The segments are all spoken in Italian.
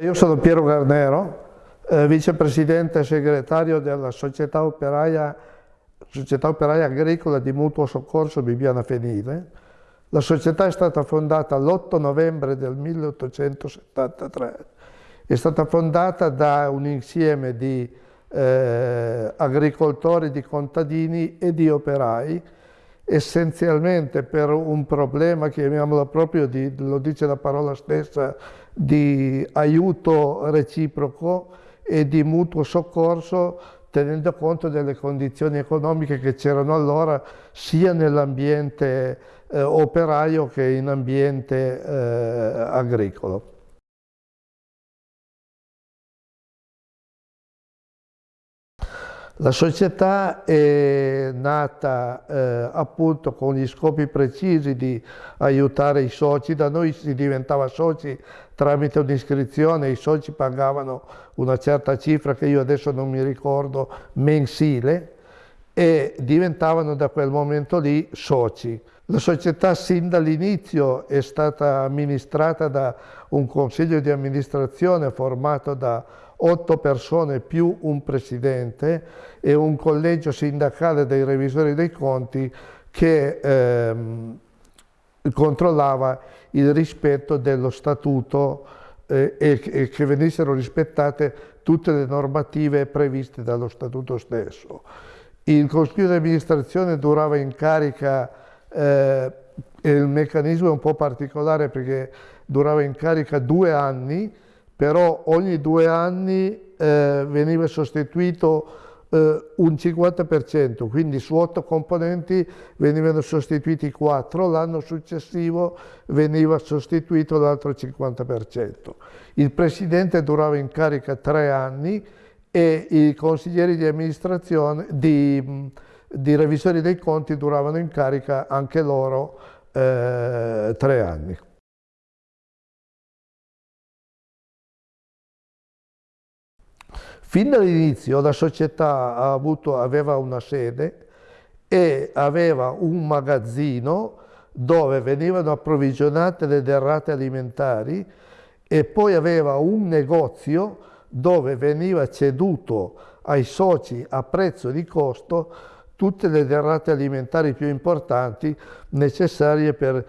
Io sono Piero Garnero, eh, vicepresidente e segretario della Società Operaia, Società Operaia Agricola di Mutuo Soccorso Bibiana Fenile. La società è stata fondata l'8 novembre del 1873. È stata fondata da un insieme di eh, agricoltori, di contadini e di operai essenzialmente per un problema, chiamiamolo proprio, di, lo dice la parola stessa, di aiuto reciproco e di mutuo soccorso tenendo conto delle condizioni economiche che c'erano allora sia nell'ambiente eh, operaio che in ambiente eh, agricolo. La società è nata eh, appunto con gli scopi precisi di aiutare i soci, da noi si diventava soci tramite un'iscrizione, i soci pagavano una certa cifra che io adesso non mi ricordo, mensile, e diventavano da quel momento lì soci. La società sin dall'inizio è stata amministrata da un consiglio di amministrazione formato da otto persone più un presidente e un collegio sindacale dei revisori dei conti che ehm, controllava il rispetto dello statuto eh, e, e che venissero rispettate tutte le normative previste dallo statuto stesso. Il consiglio di amministrazione durava in carica, eh, il meccanismo è un po' particolare perché durava in carica due anni, però ogni due anni eh, veniva sostituito eh, un 50%, quindi su otto componenti venivano sostituiti quattro, l'anno successivo veniva sostituito l'altro 50%. Il presidente durava in carica tre anni e i consiglieri di amministrazione, di, di revisori dei conti duravano in carica anche loro eh, tre anni. Fin dall'inizio la società avuto, aveva una sede e aveva un magazzino dove venivano approvvigionate le derrate alimentari e poi aveva un negozio dove veniva ceduto ai soci a prezzo di costo tutte le derrate alimentari più importanti necessarie per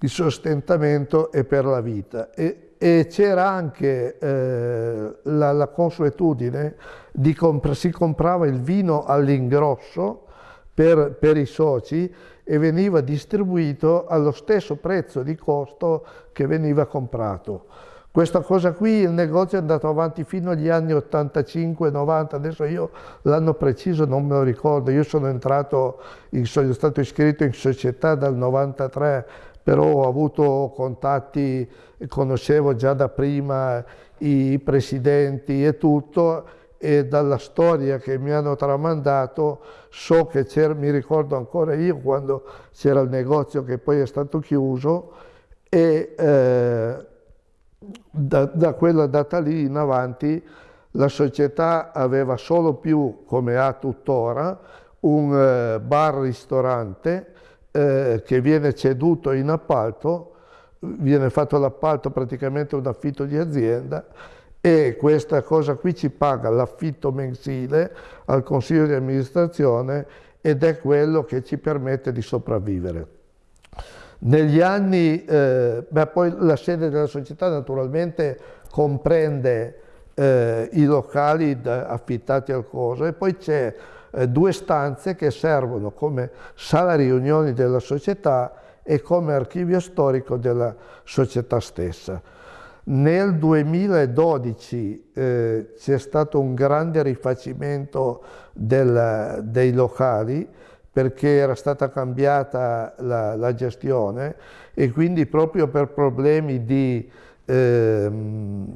il sostentamento e per la vita. E e c'era anche eh, la, la, consuetudine di comprare, si comprava il vino all'ingrosso per, per, i soci e veniva distribuito allo stesso prezzo di costo che veniva comprato. Questa cosa qui, il negozio è andato avanti fino agli anni 85-90, adesso io l'anno preciso non me lo ricordo, io sono entrato, sono stato iscritto in società dal 93 però ho avuto contatti, conoscevo già da prima i presidenti e tutto e dalla storia che mi hanno tramandato so che c'era, mi ricordo ancora io quando c'era il negozio che poi è stato chiuso e eh, da, da, quella data lì in avanti la società aveva solo più, come ha tuttora, un eh, bar-ristorante eh, che viene ceduto in appalto, viene fatto l'appalto praticamente un affitto di azienda e questa cosa qui ci paga l'affitto mensile al consiglio di amministrazione ed è quello che ci permette di sopravvivere. Negli anni, eh, beh, poi la sede della società naturalmente comprende eh, i locali affittati al coso e poi c'è eh, due stanze che servono come sala riunioni della società e come archivio storico della società stessa. Nel 2012 eh, c'è stato un grande rifacimento del, dei locali perché era stata cambiata la, la, gestione e quindi proprio per problemi di eh,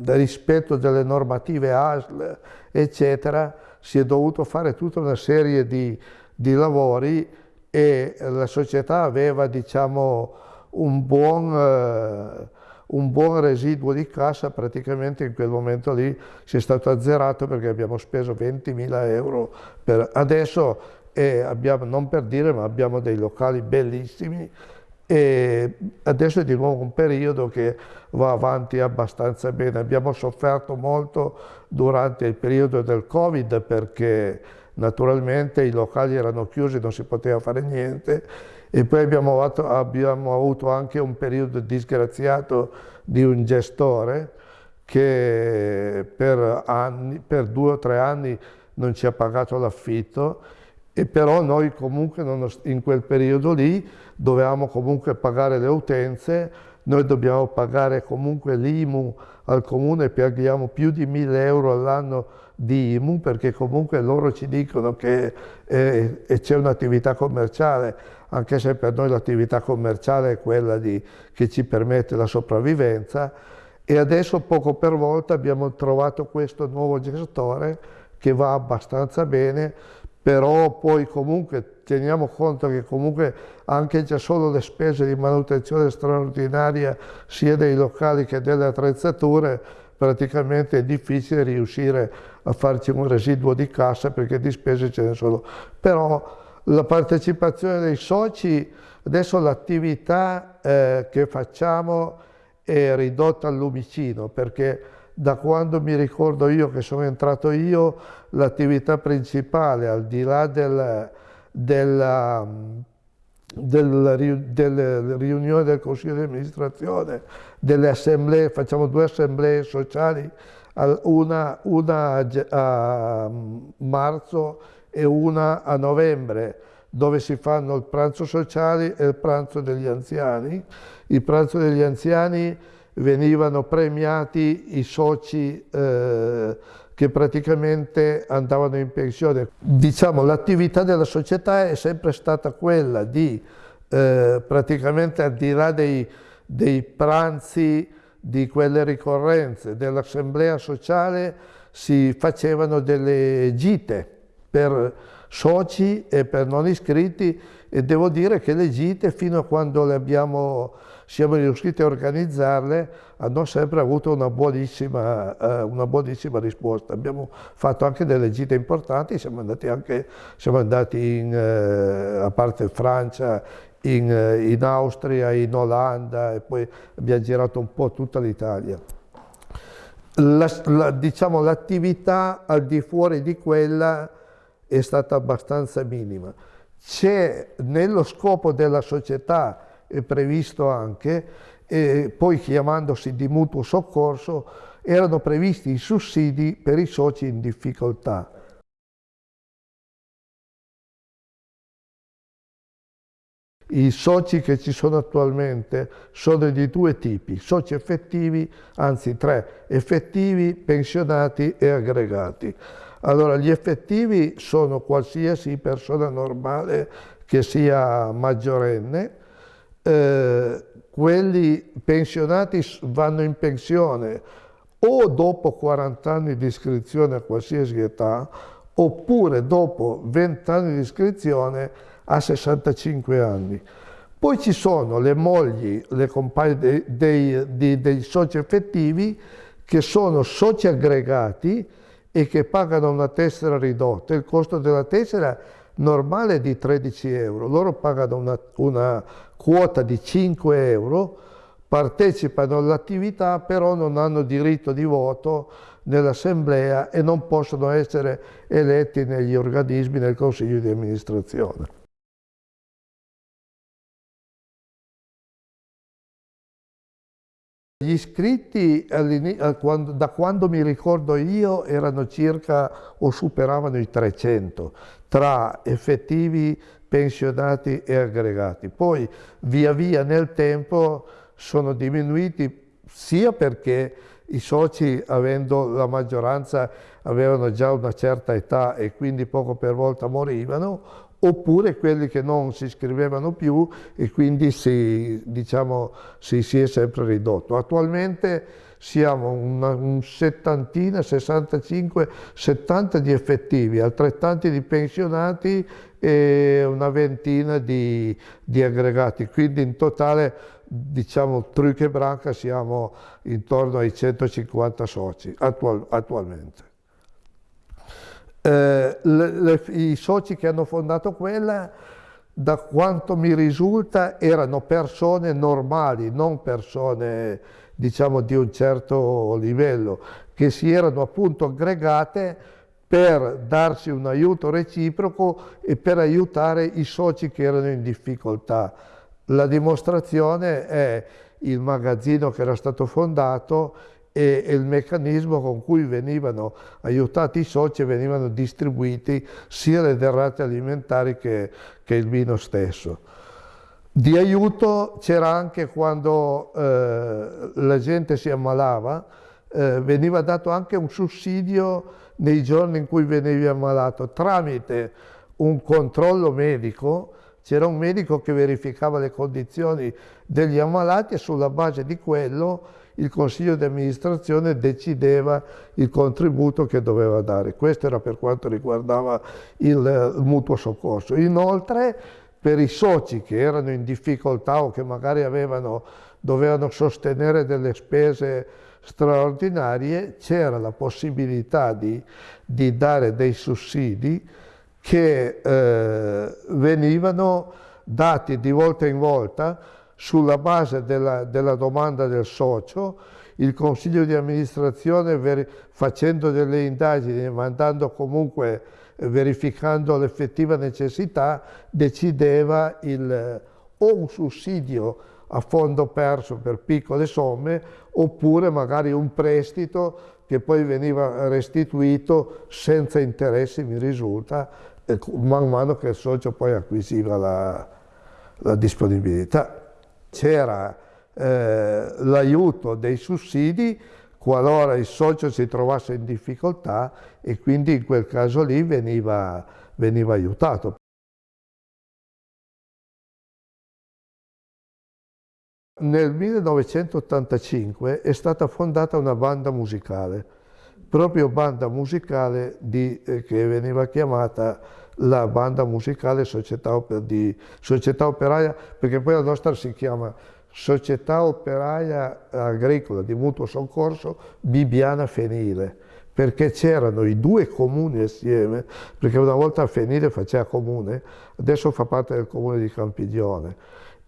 rispetto delle normative ASL eccetera si è dovuto fare tutta una serie di, di lavori e la società aveva diciamo, un, buon, eh, un buon residuo di cassa, praticamente in quel momento lì si è stato azzerato perché abbiamo speso 20.000 euro. Per, adesso eh, abbiamo, non per dire, ma abbiamo dei locali bellissimi, e adesso è di nuovo un periodo che va avanti abbastanza bene. Abbiamo sofferto molto durante il periodo del Covid perché naturalmente i locali erano chiusi, non si poteva fare niente e poi abbiamo avuto, abbiamo avuto anche un periodo disgraziato di un gestore che per, anni, per due o tre anni non ci ha pagato l'affitto e però noi comunque in quel periodo lì dovevamo comunque pagare le utenze, noi dobbiamo pagare comunque l'IMU al comune, paghiamo più di 1000 euro all'anno di IMU perché comunque loro ci dicono che eh, c'è un'attività commerciale, anche se per noi l'attività commerciale è quella di, che ci permette la sopravvivenza. E adesso poco per volta abbiamo trovato questo nuovo gestore che va abbastanza bene però poi comunque teniamo conto che comunque anche già solo le spese di manutenzione straordinaria sia dei locali che delle attrezzature praticamente è difficile riuscire a farci un residuo di cassa perché di spese ce ne sono. Però la partecipazione dei soci, adesso l'attività eh, che facciamo è ridotta al lumicino perché da quando mi ricordo io che sono entrato io, l'attività principale, al di là del, della, del, delle riunioni del Consiglio di amministrazione, delle assemblee, facciamo due assemblee sociali, una, una a marzo e una a novembre, dove si fanno il pranzo sociale e il pranzo degli anziani. Il pranzo degli anziani venivano premiati i soci eh, che praticamente andavano in pensione. Diciamo l'attività della società è sempre stata quella di eh, praticamente al di là dei, dei pranzi, di quelle ricorrenze dell'assemblea sociale si facevano delle gite per soci e per non iscritti e devo dire che le gite fino a quando le abbiamo siamo riusciti a organizzarle, hanno sempre avuto una buonissima, eh, una buonissima risposta. Abbiamo fatto anche delle gite importanti, siamo andati anche, siamo andati in, eh, a parte Francia, in, eh, in, Austria, in Olanda e poi abbiamo girato un po' tutta l'Italia. La, la, diciamo, l'attività al di fuori di quella è stata abbastanza minima. C'è nello scopo della società previsto anche, e poi chiamandosi di mutuo soccorso, erano previsti i sussidi per i soci in difficoltà. I soci che ci sono attualmente sono di due tipi, soci effettivi, anzi tre, effettivi, pensionati e aggregati. Allora, gli effettivi sono qualsiasi persona normale che sia maggiorenne, eh, quelli pensionati vanno in pensione o dopo 40 anni di iscrizione a qualsiasi età oppure dopo 20 anni di iscrizione a 65 anni. Poi ci sono le mogli, le compagne dei, dei, dei, dei soci effettivi che sono soci aggregati e che pagano una tessera ridotta. Il costo della tessera normale di 13 euro, loro pagano una, una quota di 5 euro, partecipano all'attività però non hanno diritto di voto nell'assemblea e non possono essere eletti negli organismi nel consiglio di amministrazione. Gli iscritti da quando mi ricordo io erano circa o superavano i 300 tra effettivi pensionati e aggregati. Poi via via nel tempo sono diminuiti sia perché i soci avendo la maggioranza avevano già una certa età e quindi poco per volta morivano oppure quelli che non si iscrivevano più e quindi si, diciamo, si, si è sempre ridotto. Attualmente siamo una, un settantina, 65, 70 di effettivi, altrettanti di pensionati e una ventina di, di aggregati, quindi in totale diciamo Truc e Branca siamo intorno ai 150 soci attual, attualmente. Eh, le, le, I soci che hanno fondato quella da quanto mi risulta erano persone normali, non persone diciamo di un certo livello, che si erano appunto aggregate per darsi un aiuto reciproco e per aiutare i soci che erano in difficoltà. La dimostrazione è il magazzino che era stato fondato e, il meccanismo con cui venivano aiutati i soci e venivano distribuiti sia le derrate alimentari che, che il vino stesso. Di aiuto c'era anche quando eh, la gente si ammalava, eh, veniva dato anche un sussidio nei giorni in cui venivi ammalato tramite un controllo medico c'era un medico che verificava le condizioni degli ammalati e sulla base di quello il consiglio di amministrazione decideva il contributo che doveva dare. Questo era per quanto riguardava il, il mutuo soccorso. Inoltre per i soci che erano in difficoltà o che magari avevano, dovevano sostenere delle spese straordinarie, c'era la possibilità di, di dare dei sussidi che eh, venivano dati di volta in volta sulla base della, della domanda del socio, il consiglio di amministrazione facendo delle indagini e mandando comunque, verificando l'effettiva necessità, decideva il, o un sussidio a fondo perso per piccole somme oppure magari un prestito che poi veniva restituito senza interessi, mi risulta, man mano che il socio poi acquisiva la, la disponibilità. C'era eh, l'aiuto dei sussidi qualora il socio si trovasse in difficoltà e quindi in quel caso lì veniva, veniva aiutato. Nel 1985 è stata fondata una banda musicale, proprio banda musicale di, eh, che veniva chiamata la banda musicale Società, di, Società Operaia, perché poi la nostra si chiama Società Operaia Agricola di Mutuo Soccorso Bibiana Fenile, perché c'erano i due comuni assieme, perché una volta Fenile faceva comune, adesso fa parte del comune di Campiglione.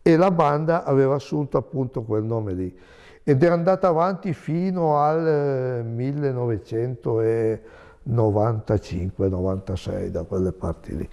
E la banda aveva assunto appunto quel nome lì. Ed è andata avanti fino al 1995-96 da quelle parti lì.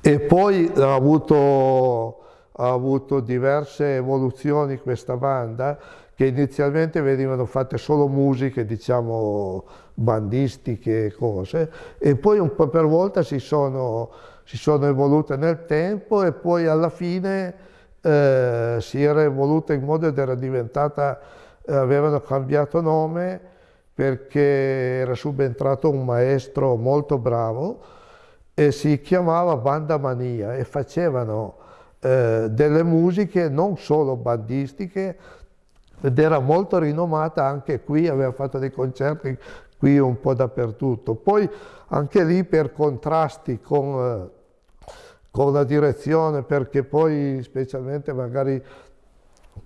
E poi ha avuto, ha avuto diverse evoluzioni questa banda che inizialmente venivano fatte solo musiche, diciamo, bandistiche e cose, e poi un po' per volta si sono si sono evolute nel tempo e poi alla fine eh, si era evoluta in modo ed era diventata, eh, avevano cambiato nome perché era subentrato un maestro molto bravo e si chiamava Banda Mania e facevano eh, delle musiche non solo bandistiche ed era molto rinomata anche qui, aveva fatto dei concerti qui un po' dappertutto. Poi anche lì per contrasti con, eh, con la direzione, perché poi specialmente magari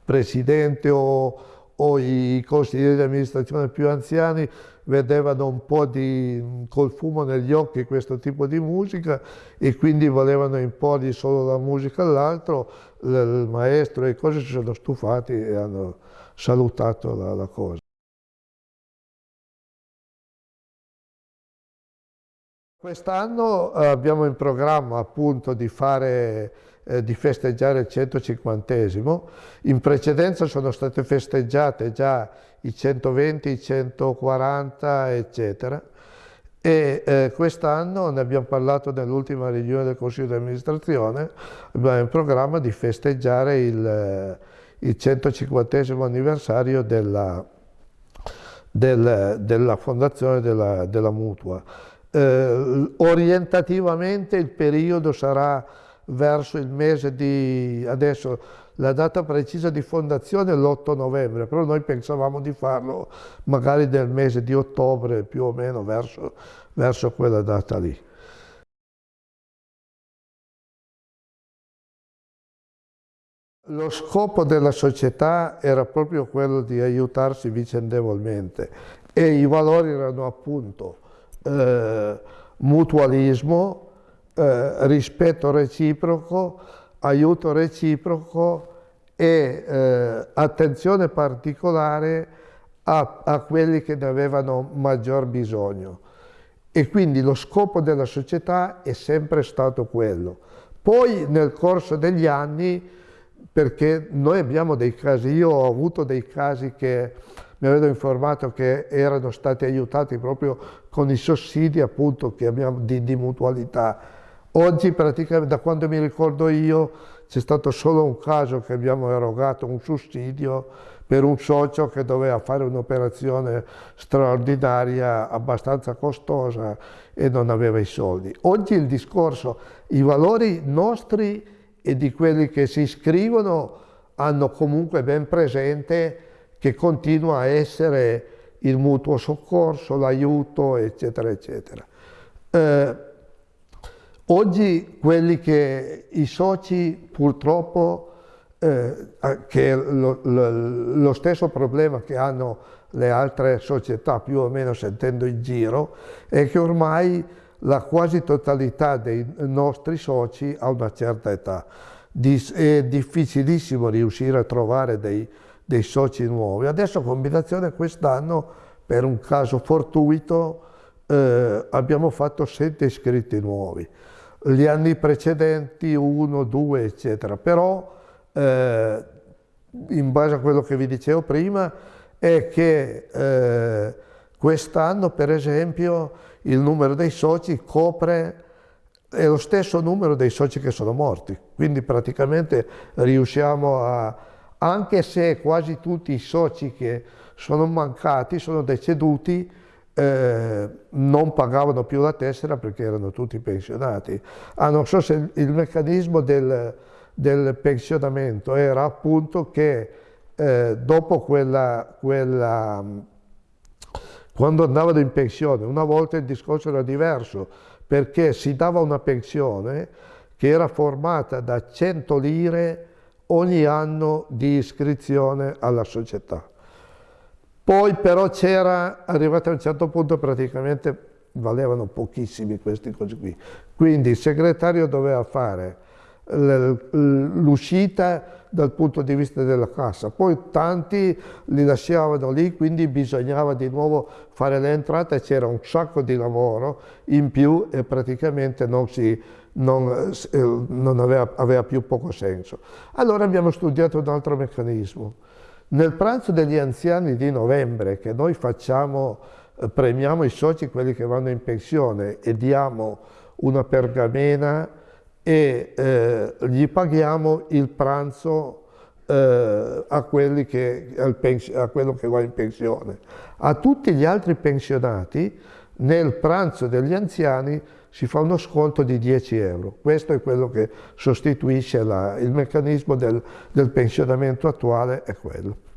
presidente o, o i consiglieri di amministrazione più anziani vedevano un po' di, col fumo negli occhi questo tipo di musica e quindi volevano imporgli solo la musica all'altro, il maestro e cose si sono stufati e hanno salutato la, la cosa. Quest'anno eh, abbiamo in programma appunto di, fare, eh, di festeggiare il 150 in precedenza sono state festeggiate già i 120, i 140 eccetera. E eh, quest'anno ne abbiamo parlato nell'ultima riunione del Consiglio di amministrazione, abbiamo in programma di festeggiare il, eh, il 150 anniversario della, del, della fondazione della, della Mutua eh, orientativamente il periodo sarà verso il mese di, adesso la data precisa di fondazione è l'8 novembre, però noi pensavamo di farlo magari nel mese di ottobre più o meno verso, verso quella data lì. Lo scopo della società era proprio quello di aiutarsi vicendevolmente e i valori erano appunto eh, mutualismo, eh, rispetto reciproco, aiuto reciproco e eh, attenzione particolare a, a quelli che ne avevano maggior bisogno. E quindi lo scopo della società è sempre stato quello. Poi nel corso degli anni, perché noi abbiamo dei casi, io ho avuto dei casi che mi avevano informato che erano stati aiutati proprio con i sussidi appunto che abbiamo di, di mutualità. Oggi praticamente da quando mi ricordo io c'è stato solo un caso che abbiamo erogato un sussidio per un socio che doveva fare un'operazione straordinaria, abbastanza costosa e non aveva i soldi. Oggi il discorso, i valori nostri e di quelli che si iscrivono hanno comunque ben presente che continua a essere il mutuo soccorso, l'aiuto, eccetera, eccetera. Eh, oggi quelli che i soci purtroppo eh, che lo, lo, lo, stesso problema che hanno le altre società più o meno sentendo in giro è che ormai la quasi totalità dei nostri soci ha una certa età. È difficilissimo riuscire a trovare dei, dei soci nuovi. Adesso combinazione quest'anno per un caso fortuito eh, abbiamo fatto sette iscritti nuovi. Gli anni precedenti uno, due eccetera, però eh, in base a quello che vi dicevo prima, è che eh, quest'anno, per esempio, il numero dei soci copre è lo stesso numero dei soci che sono morti, quindi praticamente riusciamo a, anche se quasi tutti i soci che sono mancati, sono deceduti, eh, non pagavano più la tessera perché erano tutti pensionati. Ah, non so se il meccanismo del, del pensionamento era appunto che eh, dopo quella, quella, quando andavano in pensione, una volta il discorso era diverso, perché si dava una pensione che era formata da 100 lire ogni anno di iscrizione alla società. Poi però c'era, arrivato a un certo punto praticamente valevano pochissimi questi cose qui, quindi il segretario doveva fare l'uscita dal punto di vista della cassa. Poi tanti li lasciavano lì, quindi bisognava di nuovo fare l'entrata e c'era un sacco di lavoro in più e praticamente non, si, non, eh, non aveva, aveva più poco senso. Allora abbiamo studiato un altro meccanismo. Nel pranzo degli anziani di novembre che noi facciamo, eh, premiamo i soci, quelli che vanno in pensione e diamo una pergamena e eh, gli paghiamo il pranzo eh, a, che, a, quello che va in pensione. A tutti gli altri pensionati nel pranzo degli anziani si fa uno sconto di 10 euro. Questo è quello che sostituisce la, il meccanismo del, del pensionamento attuale, è quello.